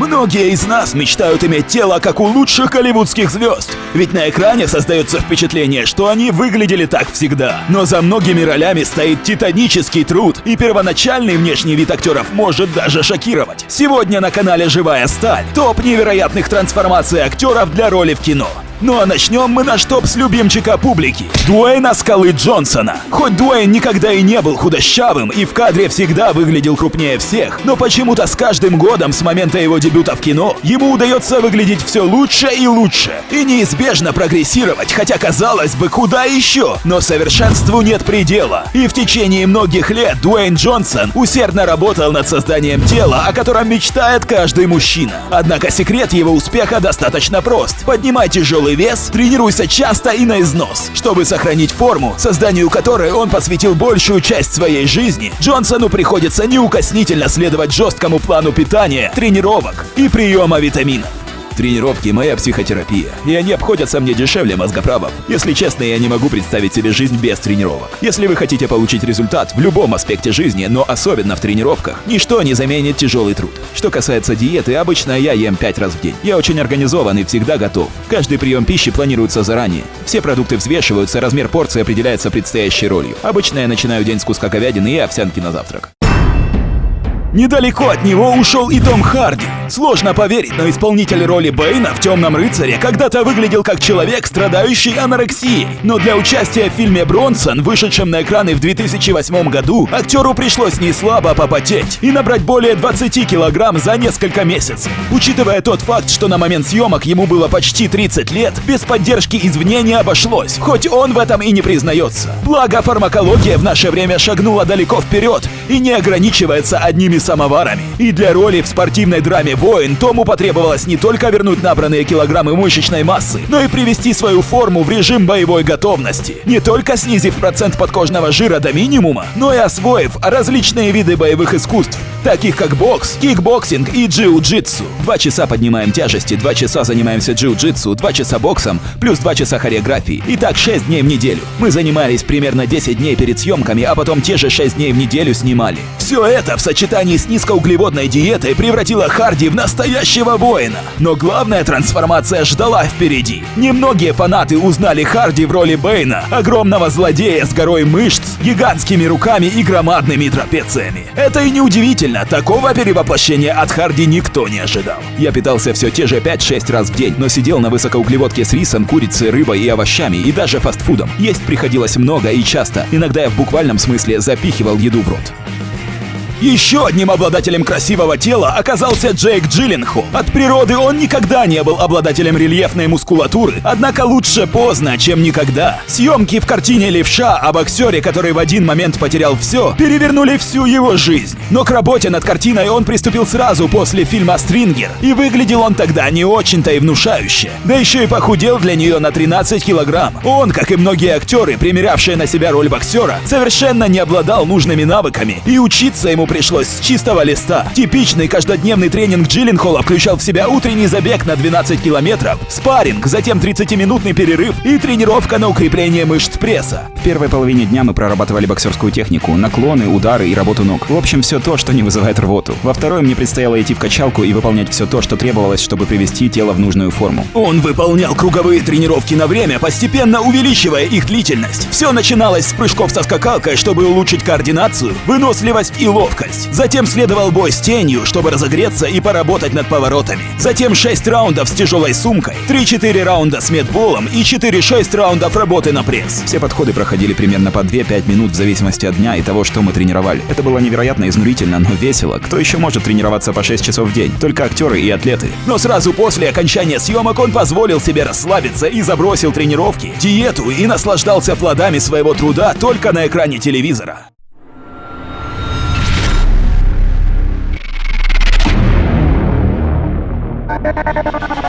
Многие из нас мечтают иметь тело, как у лучших голливудских звезд. Ведь на экране создается впечатление, что они выглядели так всегда. Но за многими ролями стоит титанический труд, и первоначальный внешний вид актеров может даже шокировать. Сегодня на канале «Живая сталь» топ невероятных трансформаций актеров для роли в кино. Ну а начнем мы наш топ с любимчика публики – Дуэйна Скалы Джонсона. Хоть Дуэйн никогда и не был худощавым и в кадре всегда выглядел крупнее всех, но почему-то с каждым годом с момента его дебюта в кино ему удается выглядеть все лучше и лучше. И неизбежно прогрессировать, хотя казалось бы, куда еще? Но совершенству нет предела. И в течение многих лет Дуэйн Джонсон усердно работал над созданием тела, о котором мечтает каждый мужчина. Однако секрет его успеха достаточно прост. Поднимай тяжелый вес, тренируйся часто и на износ. Чтобы сохранить форму, созданию которой он посвятил большую часть своей жизни, Джонсону приходится неукоснительно следовать жесткому плану питания, тренировок и приема витаминов. Тренировки – моя психотерапия, и они обходятся мне дешевле мозгоправов. Если честно, я не могу представить себе жизнь без тренировок. Если вы хотите получить результат в любом аспекте жизни, но особенно в тренировках, ничто не заменит тяжелый труд. Что касается диеты, обычно я ем 5 раз в день. Я очень организован и всегда готов. Каждый прием пищи планируется заранее. Все продукты взвешиваются, размер порции определяется предстоящей ролью. Обычно я начинаю день с куска говядины и овсянки на завтрак. Недалеко от него ушел и Том Харди. Сложно поверить, но исполнитель роли Бэйна в «Темном рыцаре» когда-то выглядел как человек, страдающий анорексией. Но для участия в фильме «Бронсон», вышедшем на экраны в 2008 году, актеру пришлось не слабо попотеть и набрать более 20 килограмм за несколько месяцев. Учитывая тот факт, что на момент съемок ему было почти 30 лет, без поддержки извне не обошлось, хоть он в этом и не признается. Благо, фармакология в наше время шагнула далеко вперед и не ограничивается одними самоварами. И для роли в спортивной драме «Воин» Тому потребовалось не только вернуть набранные килограммы мышечной массы, но и привести свою форму в режим боевой готовности. Не только снизив процент подкожного жира до минимума, но и освоив различные виды боевых искусств, таких как бокс, кикбоксинг и джиу-джитсу. Два часа поднимаем тяжести, два часа занимаемся джиу-джитсу, два часа боксом, плюс два часа хореографии. И так 6 дней в неделю. Мы занимались примерно 10 дней перед съемками, а потом те же 6 дней в неделю снимали. Все это в сочетании с низкоуглеводной диетой превратило Харди в настоящего воина. Но главная трансформация ждала впереди. Немногие фанаты узнали Харди в роли Бэйна, огромного злодея с горой мышц, гигантскими руками и громадными трапециями. Это и не удивительно, такого перевоплощения от Харди никто не ожидал. Я питался все те же 5-6 раз в день, но сидел на высокоуглеводке с рисом, курицей, рыбой и овощами, и даже фастфудом. Есть приходилось много и часто. Иногда я в буквальном смысле запихивал еду в рот. Еще одним обладателем красивого тела оказался Джейк Джилленхол. От природы он никогда не был обладателем рельефной мускулатуры, однако лучше поздно, чем никогда. Съемки в картине «Левша» о боксере, который в один момент потерял все, перевернули всю его жизнь. Но к работе над картиной он приступил сразу после фильма «Стрингер», и выглядел он тогда не очень-то и внушающе. Да еще и похудел для нее на 13 килограмм. Он, как и многие актеры, примерявшие на себя роль боксера, совершенно не обладал нужными навыками, и учиться ему пришлось с чистого листа. Типичный каждодневный тренинг Джилленхола включал в себя утренний забег на 12 километров, спарринг, затем 30-минутный перерыв и тренировка на укрепление мышц пресса. В первой половине дня мы прорабатывали боксерскую технику, наклоны, удары и работу ног. В общем, все то, что не вызывает рвоту. Во второй мне предстояло идти в качалку и выполнять все то, что требовалось, чтобы привести тело в нужную форму. Он выполнял круговые тренировки на время, постепенно увеличивая их длительность. Все начиналось с прыжков со скакалкой, чтобы улучшить координацию, выносливость и ловкость. Затем следовал бой с тенью, чтобы разогреться и поработать над поворотами. Затем 6 раундов с тяжелой сумкой, 3-4 раунда с медболом и 4-6 раундов работы на пресс. Все подходы проходили примерно по 2-5 минут в зависимости от дня и того, что мы тренировали. Это было невероятно изнурительно, но весело. Кто еще может тренироваться по 6 часов в день? Только актеры и атлеты. Но сразу после окончания съемок он позволил себе расслабиться и забросил тренировки, диету и наслаждался плодами своего труда только на экране телевизора. Thank you.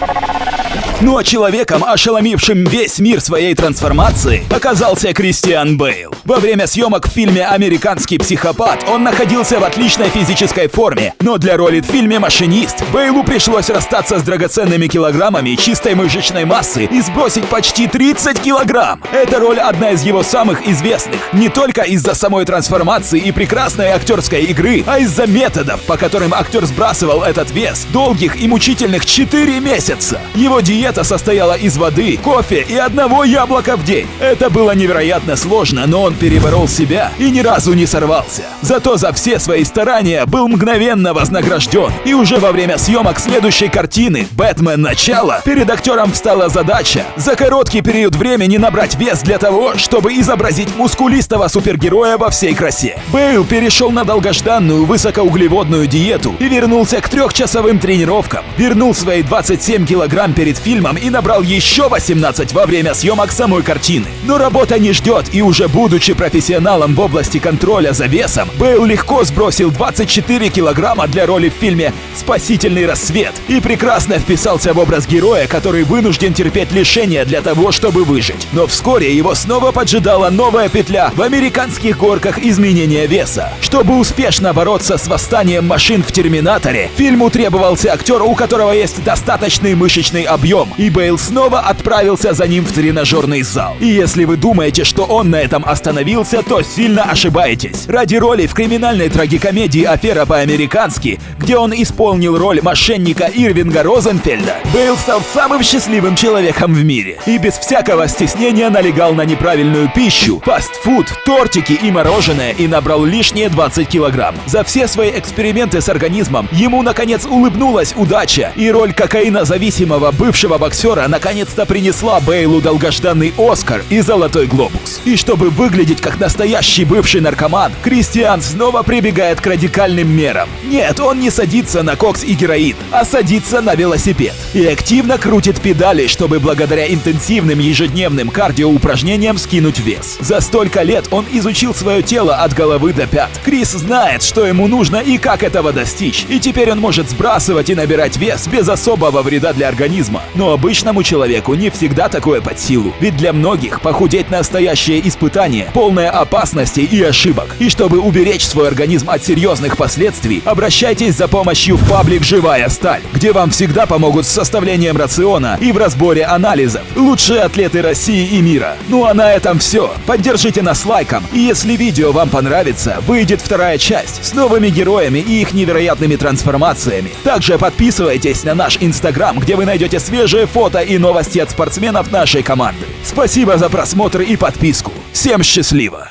Ну а человеком, ошеломившим весь мир своей трансформации, оказался Кристиан Бейл. Во время съемок в фильме «Американский психопат» он находился в отличной физической форме, но для роли в фильме «Машинист» Бейлу пришлось расстаться с драгоценными килограммами чистой мышечной массы и сбросить почти 30 килограмм. Эта роль одна из его самых известных, не только из-за самой трансформации и прекрасной актерской игры, а из-за методов, по которым актер сбрасывал этот вес долгих и мучительных 4 месяца. Его диета состояла из воды, кофе и одного яблока в день. Это было невероятно сложно, но он переборол себя и ни разу не сорвался. Зато за все свои старания был мгновенно вознагражден. И уже во время съемок следующей картины «Бэтмен. Начало» перед актером встала задача за короткий период времени набрать вес для того, чтобы изобразить мускулистого супергероя во всей красе. Бейл перешел на долгожданную высокоуглеводную диету и вернулся к трехчасовым тренировкам. Вернул свои 27 килограмм перед фильмом и набрал еще 18 во время съемок самой картины. Но работа не ждет, и уже будучи профессионалом в области контроля за весом, Бейл легко сбросил 24 килограмма для роли в фильме «Спасительный рассвет» и прекрасно вписался в образ героя, который вынужден терпеть лишения для того, чтобы выжить. Но вскоре его снова поджидала новая петля в американских горках изменения веса. Чтобы успешно бороться с восстанием машин в Терминаторе, фильму требовался актер, у которого есть достаточный мышечный объем, и Бейл снова отправился за ним в тренажерный зал. И если вы думаете, что он на этом остановился, то сильно ошибаетесь. Ради роли в криминальной трагикомедии «Афера по-американски», где он исполнил роль мошенника Ирвинга Розенфельда, Бейл стал самым счастливым человеком в мире. И без всякого стеснения налегал на неправильную пищу, фастфуд, тортики и мороженое и набрал лишние 20 килограмм. За все свои эксперименты с организмом ему наконец улыбнулась удача, и роль кокаинозависимого бывшего боксера наконец-то принесла Бейлу долгожданный Оскар и Золотой Глобус. И чтобы выглядеть как настоящий бывший наркоман, Кристиан снова прибегает к радикальным мерам. Нет, он не садится на кокс и героин, а садится на велосипед. И активно крутит педали, чтобы благодаря интенсивным ежедневным кардиоупражнениям скинуть вес. За столько лет он изучил свое тело от головы до пят. Крис знает, что ему нужно и как этого достичь. И теперь он может сбрасывать и набирать вес без особого вреда для организма. Но обычному человеку не всегда такое под силу. Ведь для многих похудеть настоящее испытание, полное опасностей и ошибок. И чтобы уберечь свой организм от серьезных последствий, обращайтесь за помощью в паблик «Живая сталь», где вам всегда помогут с составлением рациона и в разборе анализов. Лучшие атлеты России и мира. Ну а на этом все. Поддержите нас лайком. И если видео вам понравится, выйдет вторая часть с новыми героями и их невероятными трансформациями. Также подписывайтесь на наш инстаграм, где вы найдете свежие фото и новости от спортсменов нашей команды. Спасибо за просмотр и подписку. Всем счастливо!